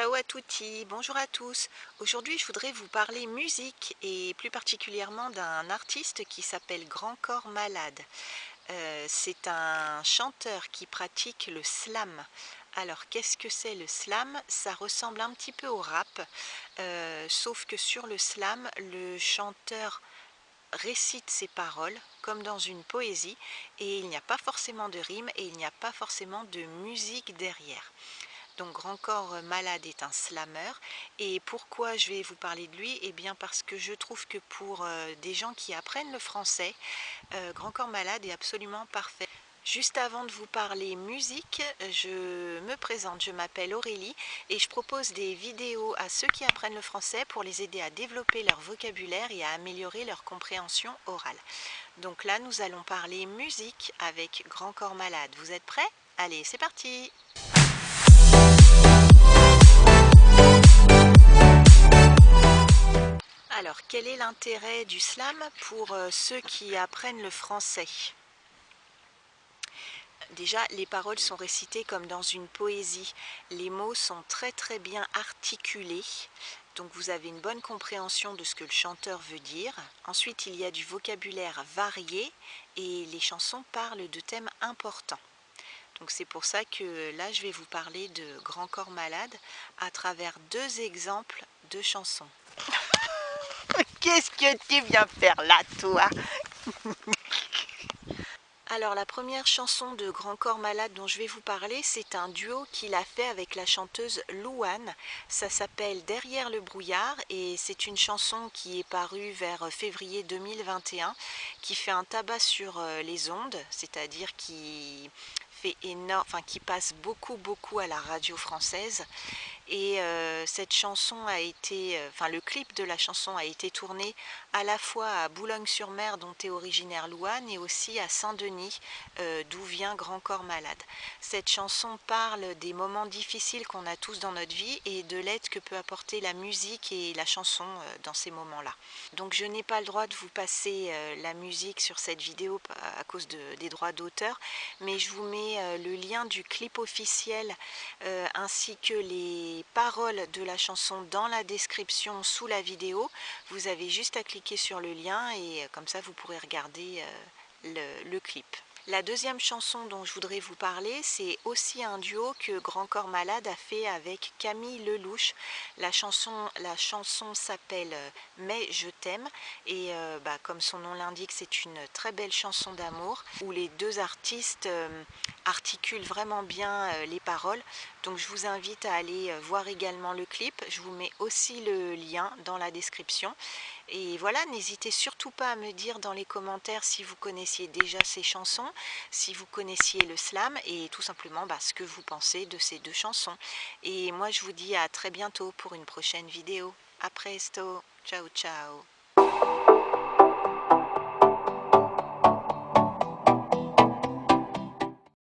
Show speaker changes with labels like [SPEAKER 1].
[SPEAKER 1] Ciao à tutti, bonjour à tous. Aujourd'hui je voudrais vous parler musique et plus particulièrement d'un artiste qui s'appelle Grand Corps Malade. Euh, c'est un chanteur qui pratique le slam. Alors qu'est-ce que c'est le slam? Ça ressemble un petit peu au rap, euh, sauf que sur le slam, le chanteur récite ses paroles comme dans une poésie et il n'y a pas forcément de rime et il n'y a pas forcément de musique derrière. Donc Grand Corps Malade est un slammer. Et pourquoi je vais vous parler de lui? Eh bien parce que je trouve que pour euh, des gens qui apprennent le français, euh, Grand Corps Malade est absolument parfait. Juste avant de vous parler musique, je me présente, je m'appelle Aurélie et je propose des vidéos à ceux qui apprennent le français pour les aider à développer leur vocabulaire et à améliorer leur compréhension orale. Donc là, nous allons parler musique avec Grand Corps Malade. Vous êtes prêts? Allez, c'est parti quel est l'intérêt du slam pour euh, ceux qui apprennent le français? Déjà, les paroles sont récitées comme dans une poésie. Les mots sont très très bien articulés, donc vous avez une bonne compréhension de ce que le chanteur veut dire. Ensuite, il y a du vocabulaire varié et les chansons parlent de thèmes importants. Donc c'est pour ça que là, je vais vous parler de Grand Corps Malade à travers deux exemples de chansons. Qu'est-ce que tu viens faire là, toi Alors la première chanson de Grand Corps Malade dont je vais vous parler, c'est un duo qu'il a fait avec la chanteuse Louane. Ça s'appelle Derrière le brouillard et c'est une chanson qui est parue vers février 2021 qui fait un tabac sur euh, les ondes, c'est-à-dire qui fait énorme, enfin qui passe beaucoup beaucoup à la radio française et euh, cette chanson a été, euh, enfin le clip de la chanson a été tourné à la fois à Boulogne-sur-Mer dont est originaire Louane et aussi à Saint-Denis euh, d'où vient Grand Corps Malade. Cette chanson parle des moments difficiles qu'on a tous dans notre vie et de l'aide que peut apporter la musique et la chanson dans ces moments-là. Donc je n'ai pas le droit de vous passer la musique sur cette vidéo à cause des droits d'auteur, mais je vous mets le lien du clip officiel ainsi que les paroles de la chanson dans la description sous la vidéo. Vous avez juste à cliquer sur le lien et euh, comme ça vous pourrez regarder euh, le, clip. La deuxième chanson dont je voudrais vous parler, c'est aussi un duo que Grand Corps Malade a fait avec Camille Lelouch. La chanson, s'appelle euh, « Mais je t'aime » et bah, comme son nom l'indique, c'est une très belle chanson d'amour où les deux artistes articulent vraiment bien les paroles. Donc je vous invite à aller euh, voir également le clip. Je vous mets aussi le lien dans la description. Et voilà, n'hésitez surtout pas à me dire dans les commentaires si vous connaissiez déjà ces chansons, si vous connaissiez le slam et tout simplement bah, ce que vous pensez de ces deux chansons. Et moi je vous dis à très bientôt pour une prochaine vidéo. A presto, ciao ciao